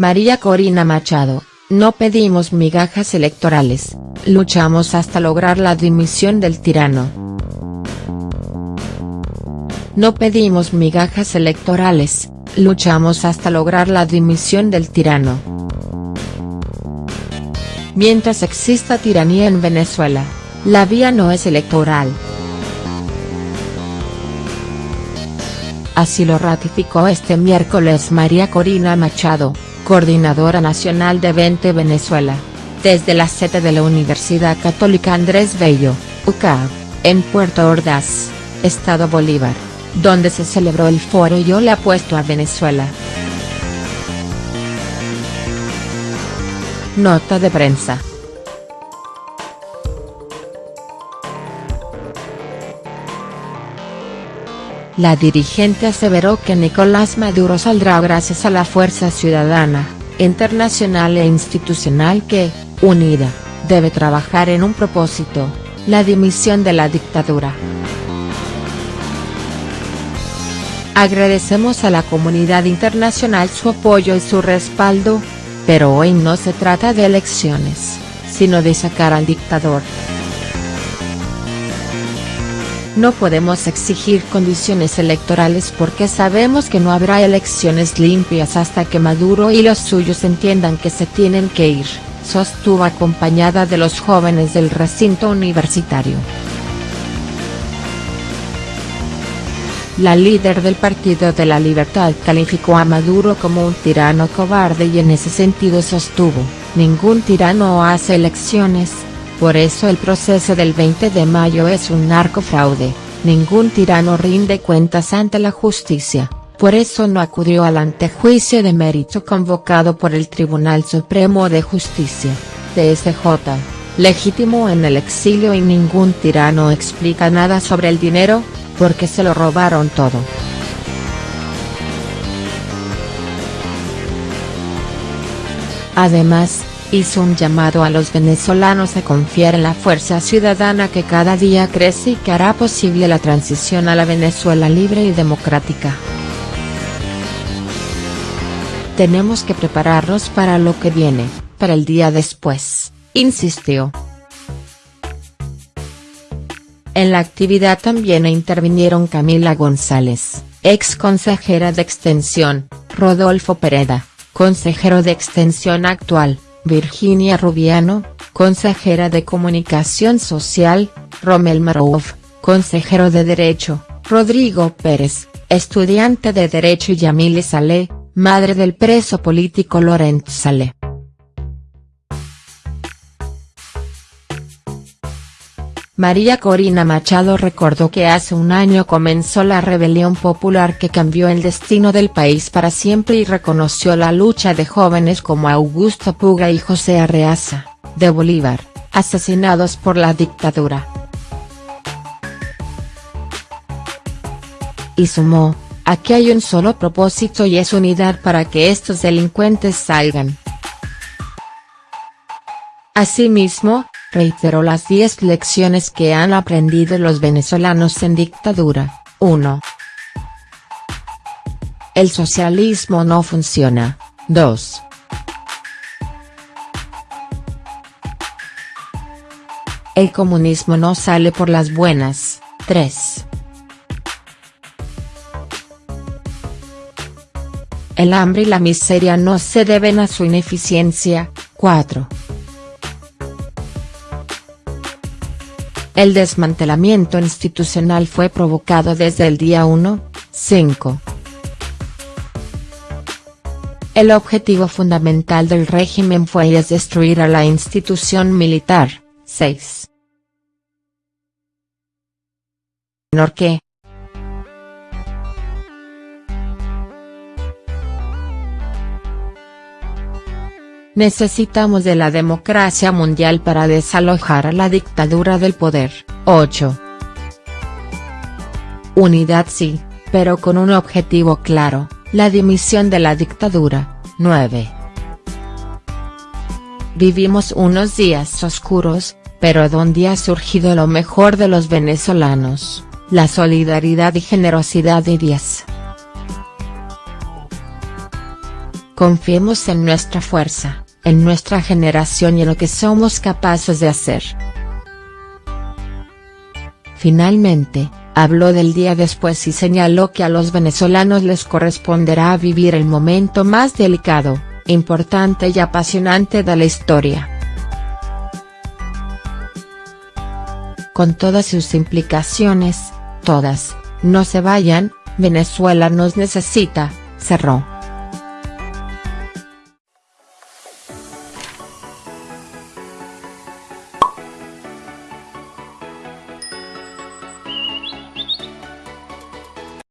María Corina Machado, no pedimos migajas electorales, luchamos hasta lograr la dimisión del tirano. No pedimos migajas electorales, luchamos hasta lograr la dimisión del tirano. Mientras exista tiranía en Venezuela, la vía no es electoral. Así lo ratificó este miércoles María Corina Machado, coordinadora nacional de 20 Venezuela, desde la sede de la Universidad Católica Andrés Bello, UCAB, en Puerto Ordaz, Estado Bolívar, donde se celebró el foro Yo le apuesto a Venezuela. Nota de prensa. La dirigente aseveró que Nicolás Maduro saldrá gracias a la fuerza ciudadana, internacional e institucional que, unida, debe trabajar en un propósito, la dimisión de la dictadura. Agradecemos a la comunidad internacional su apoyo y su respaldo, pero hoy no se trata de elecciones, sino de sacar al dictador. No podemos exigir condiciones electorales porque sabemos que no habrá elecciones limpias hasta que Maduro y los suyos entiendan que se tienen que ir, sostuvo acompañada de los jóvenes del recinto universitario. La líder del Partido de la Libertad calificó a Maduro como un tirano cobarde y en ese sentido sostuvo, ningún tirano hace elecciones, por eso el proceso del 20 de mayo es un narcofraude, ningún tirano rinde cuentas ante la justicia, por eso no acudió al antejuicio de mérito convocado por el Tribunal Supremo de Justicia, TSJ, legítimo en el exilio y ningún tirano explica nada sobre el dinero, porque se lo robaron todo. Además, hizo un llamado a los venezolanos a confiar en la fuerza ciudadana que cada día crece y que hará posible la transición a la Venezuela libre y democrática. Tenemos que prepararnos para lo que viene, para el día después, insistió. En la actividad también intervinieron Camila González, ex consejera de Extensión, Rodolfo Pereda, consejero de Extensión actual, Virginia Rubiano, consejera de Comunicación Social, Romel Marov, consejero de Derecho, Rodrigo Pérez, estudiante de Derecho y Yamile Saleh, madre del preso político Lorenzo Saleh. María Corina Machado recordó que hace un año comenzó la rebelión popular que cambió el destino del país para siempre y reconoció la lucha de jóvenes como Augusto Puga y José Arreaza, de Bolívar, asesinados por la dictadura. Y sumó, aquí hay un solo propósito y es unidad para que estos delincuentes salgan. Asimismo, reiteró las 10 lecciones que han aprendido los venezolanos en dictadura, 1. El socialismo no funciona, 2. El comunismo no sale por las buenas, 3. El hambre y la miseria no se deben a su ineficiencia, 4. El desmantelamiento institucional fue provocado desde el día 1, 5. El objetivo fundamental del régimen fue y es destruir a la institución militar, 6. Menor Necesitamos de la democracia mundial para desalojar a la dictadura del poder. 8. Unidad sí, pero con un objetivo claro, la dimisión de la dictadura. 9. Vivimos unos días oscuros, pero donde ha surgido lo mejor de los venezolanos, la solidaridad y generosidad de 10. confiemos en nuestra fuerza, en nuestra generación y en lo que somos capaces de hacer. Finalmente, habló del día después y señaló que a los venezolanos les corresponderá vivir el momento más delicado, importante y apasionante de la historia. Con todas sus implicaciones, todas, no se vayan, Venezuela nos necesita, cerró.